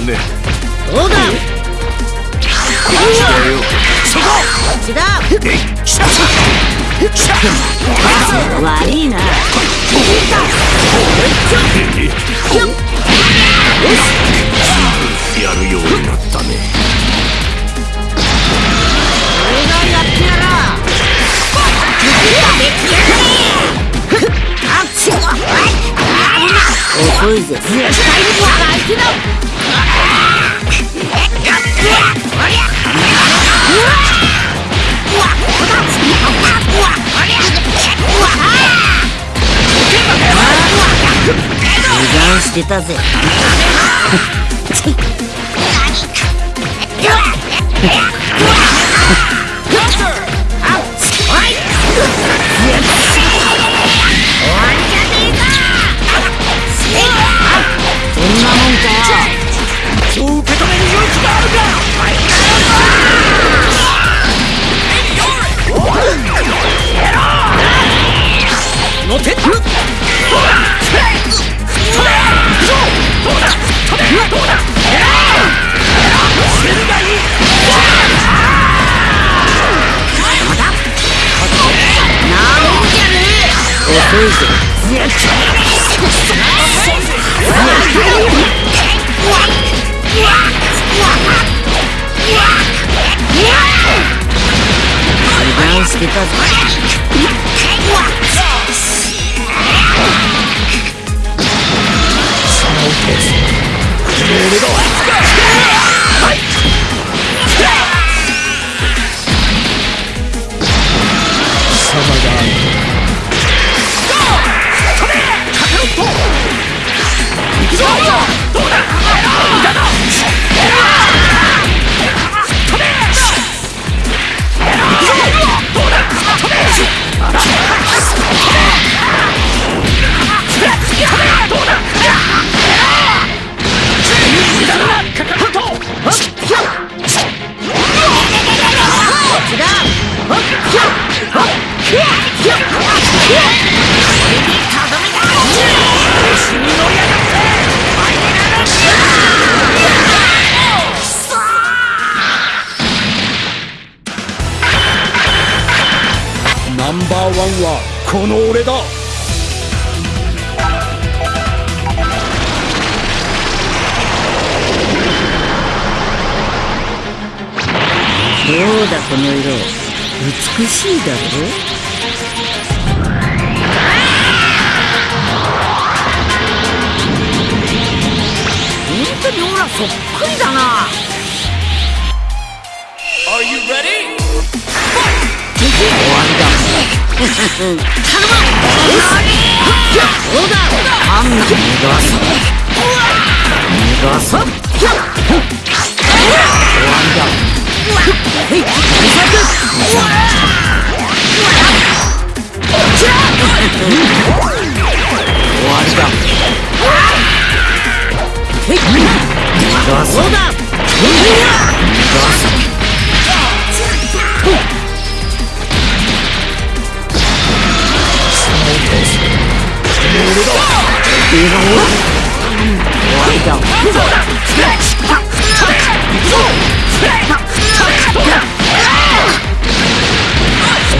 ダメだねどうだ？やるようになったね遅いぜ絶対に相手だ油断してたぜ。そ 油うだこの色。美しいだろ？本当にオラそっくりだな。Are you ready? 終わりだ。頼む。どうだあんな逃がす。逃がす。終わりだ。はい終わりだ。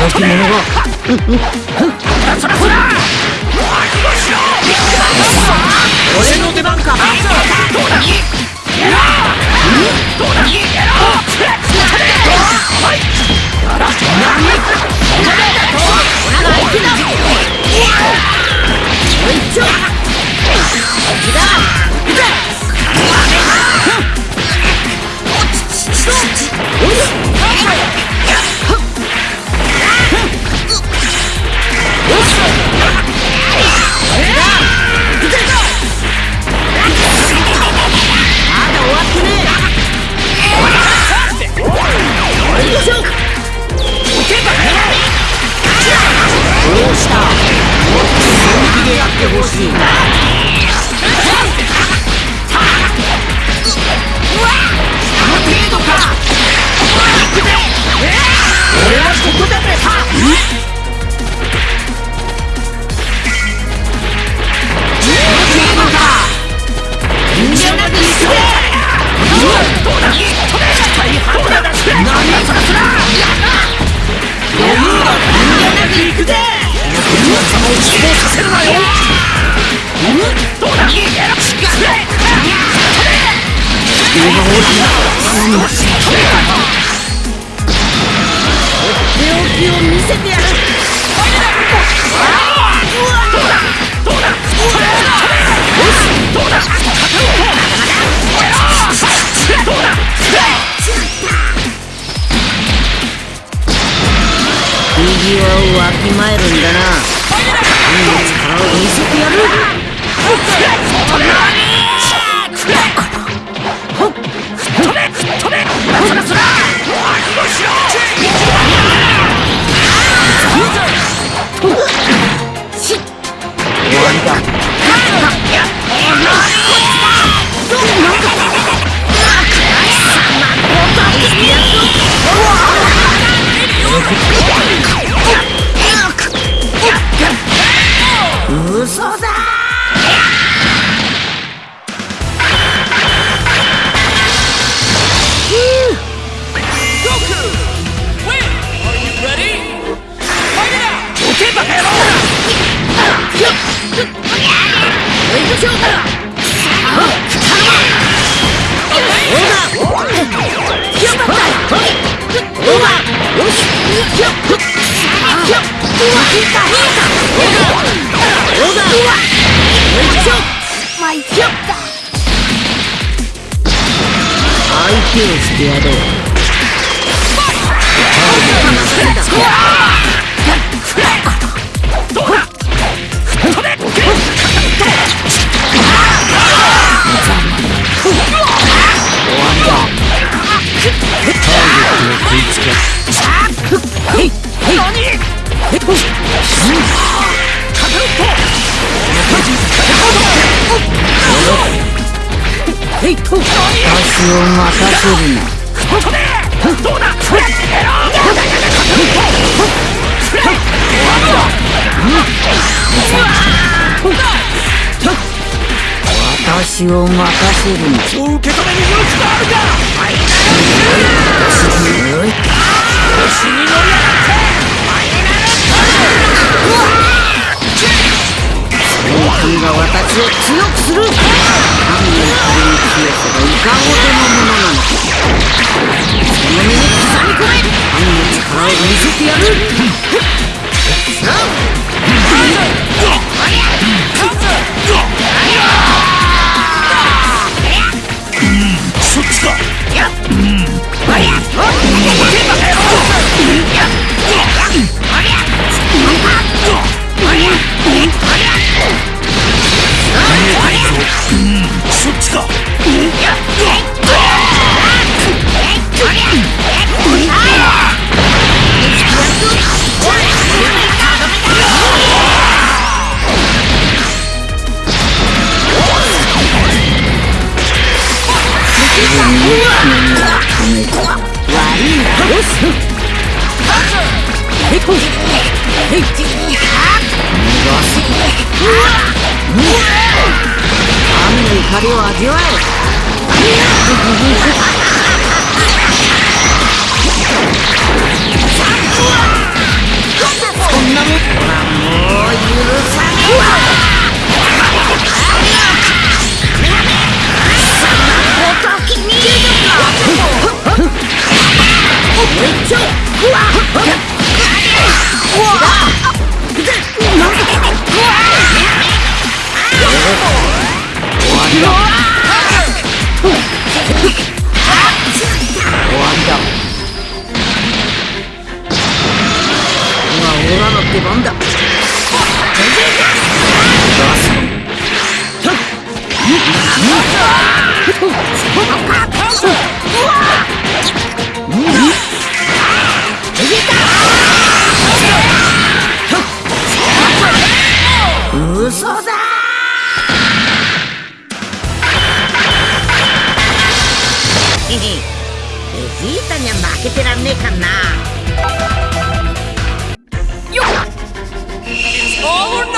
はい逃がそうだ逃がす。終わりだ乾き物が俺の出番かまだ終わっへいと。私を任せるな。私を任せるなそう受け止める勇気があるか死に乗りやが君が私を強くする神の仮に強さがいかほどのものなのかその身に刻み込め神の力を見せてやるそっちか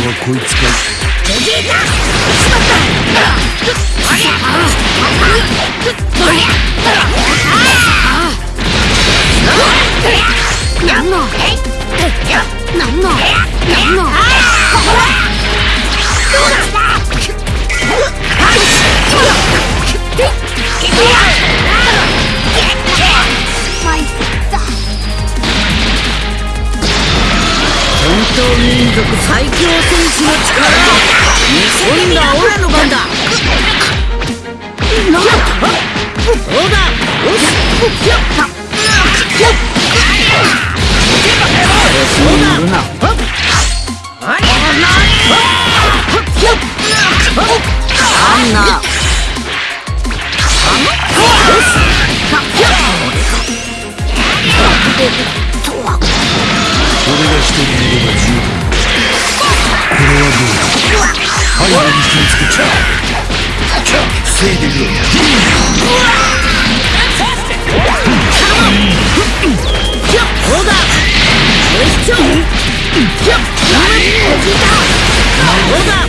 nothing! Let's go! そんなここまでやるとはな今度ならせんターゲットはこいつかなんのなんのなんの族最強戦士の力今度はオラの番だなんだそうだよしそうだあんな俺が一人いれば十分。はどうだ背後に気をつけちゃ防いでみろそうだよしちょそう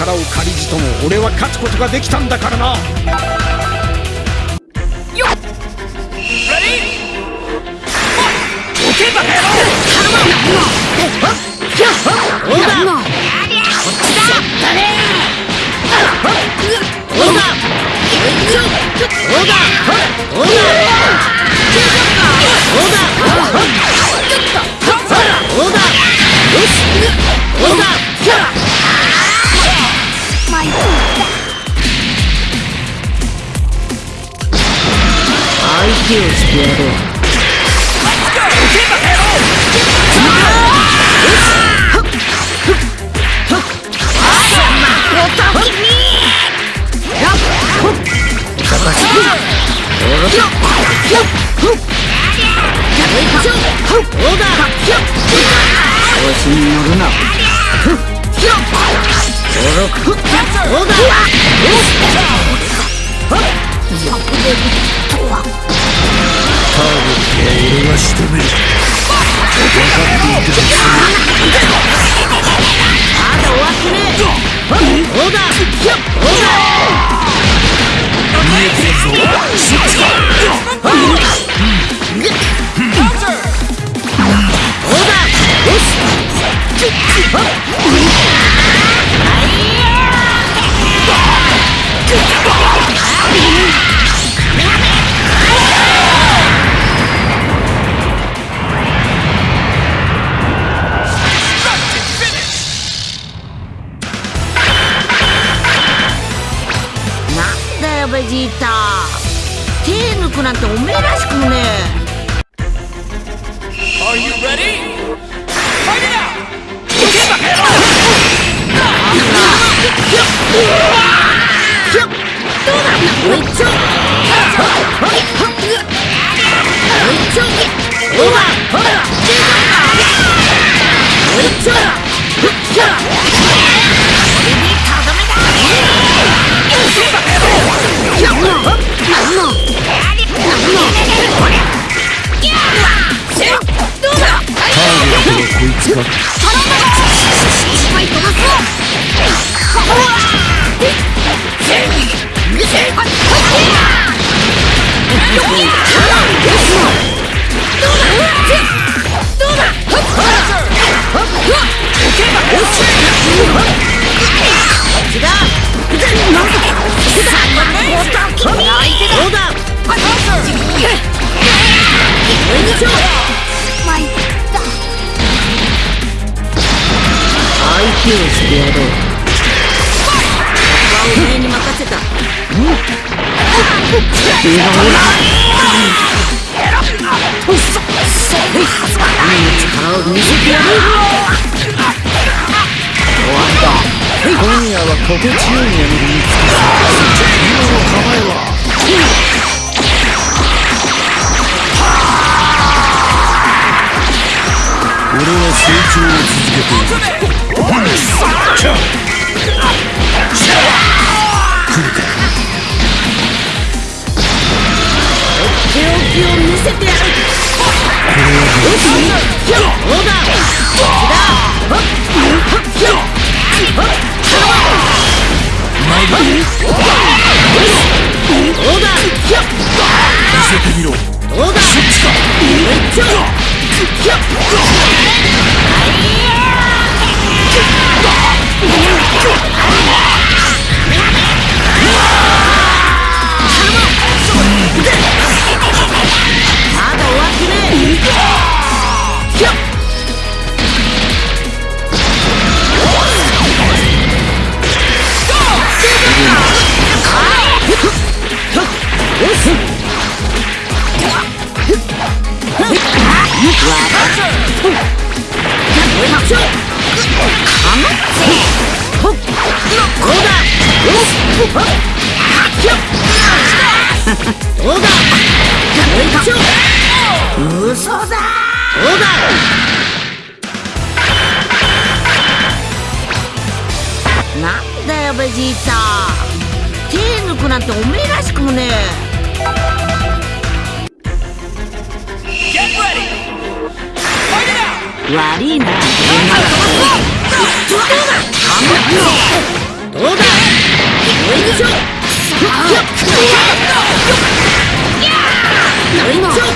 力を借りじとも俺は勝つことができたんだからなこっちだそうだちょそうだそうだそうだそうだ Shut up! 今夜は心地よい眠りにつき今の構えは俺は成長を続けている手置きを見せてやる。よしひょどうだこっちだほっひょほっどうだひょ見せてみろどうだそ悪いな。どうだ？よいしょよいしょ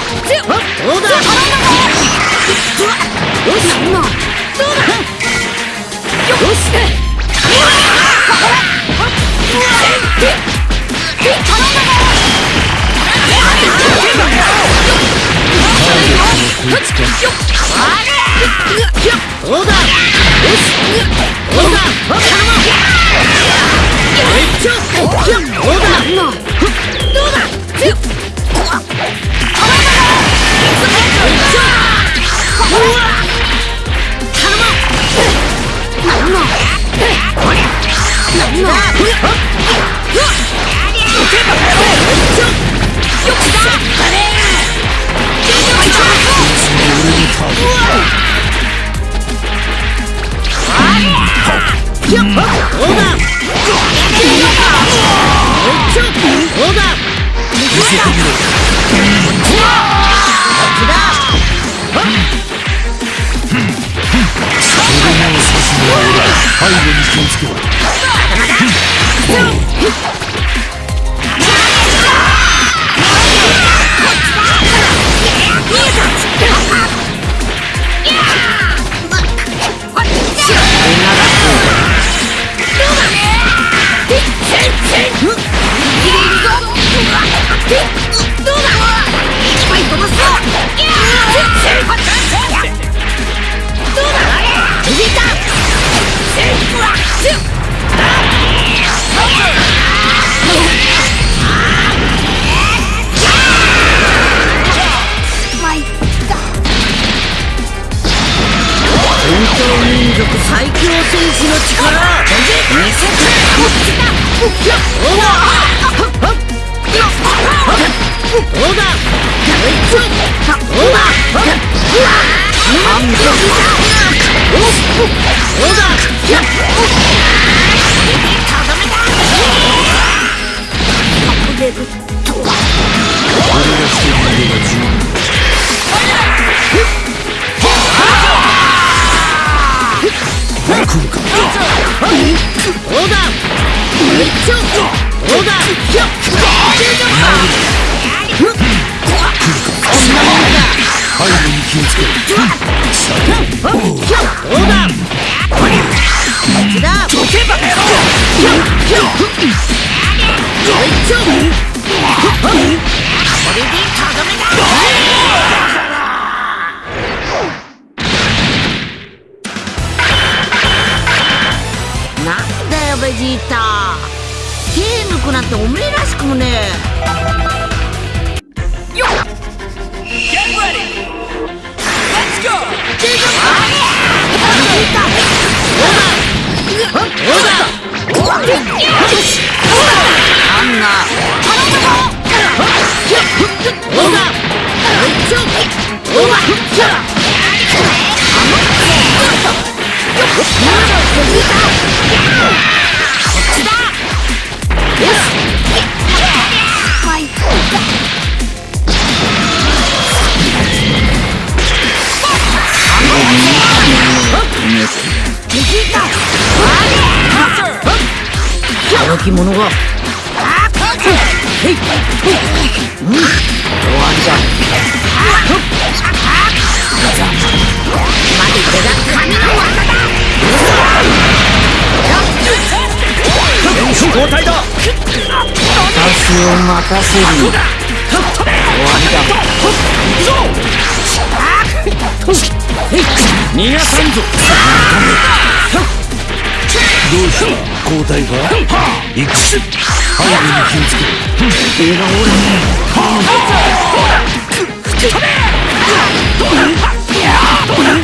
どうだ？よしどうだ？よしどうだ？よしどうだ？頼よいしょどうだどうだよいしょうわ頼むなんのなんのよいしょよっしゃ背後に気をつけろ。気をつけろこれでとどめだき者が。うん。終わりだまで手が神の技だ交代だ私を待たせる終わりだ逃がさん。ぞどうした？交代か？行くし背後に気をつけ映画オーラ背後に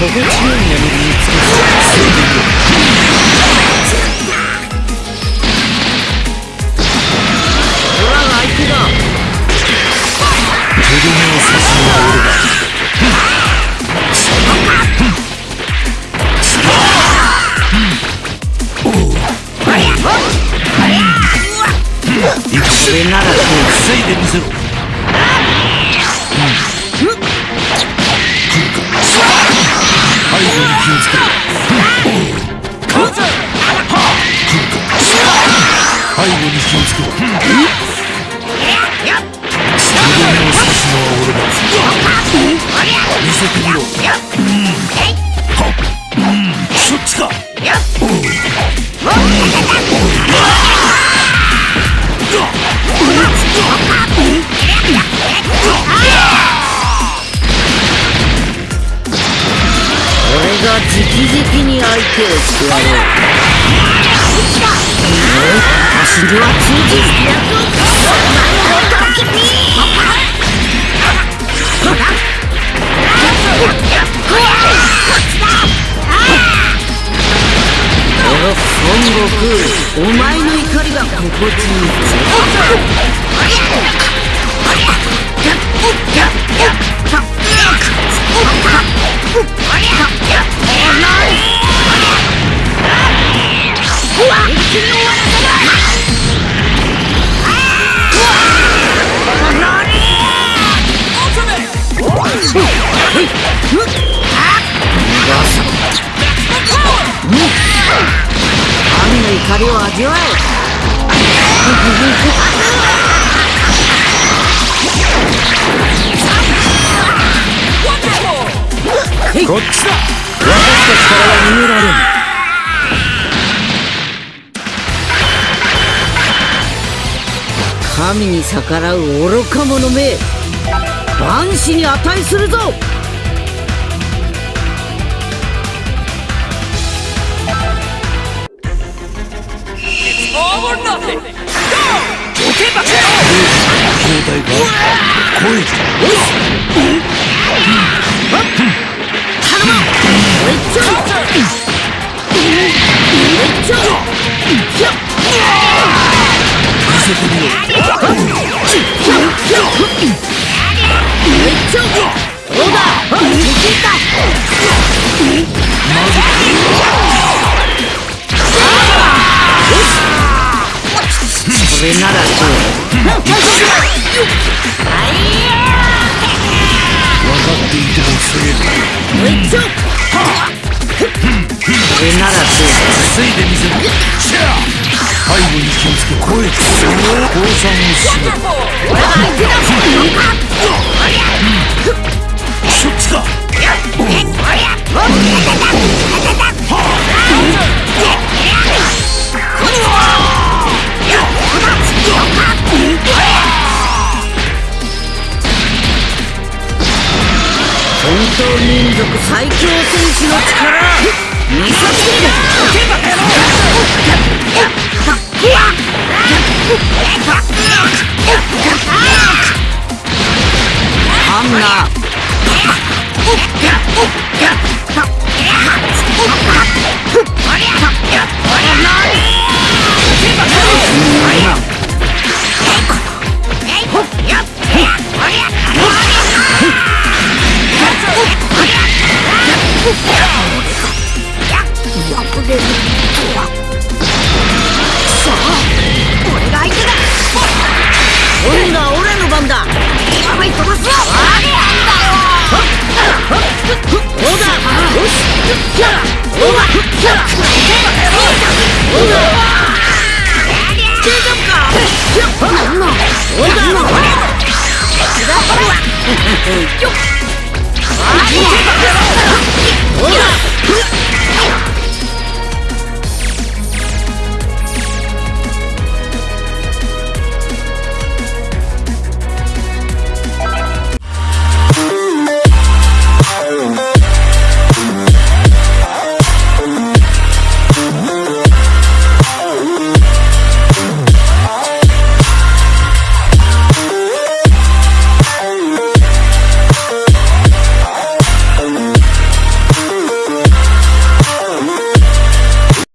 夜は心地よい背後に気をつけろとどめを刺すのは俺だ見せて。みろはっそっちか俺が直々に相手をしてやろう私には通じる役をこの孫悟空お前の怒りが心地いい神こっちだ。私たちからは逃げられん神に逆らう愚か者め万死に値するぞ。All or nothing! Go! 交代か声一丁一丁せてみろちょどうだいけたこれならどう？っていてもすげるちょこれならど防いでみせる背後に気をつけ声と降参をしろそっちか最強戦士の力見せつけるハンナーよ っ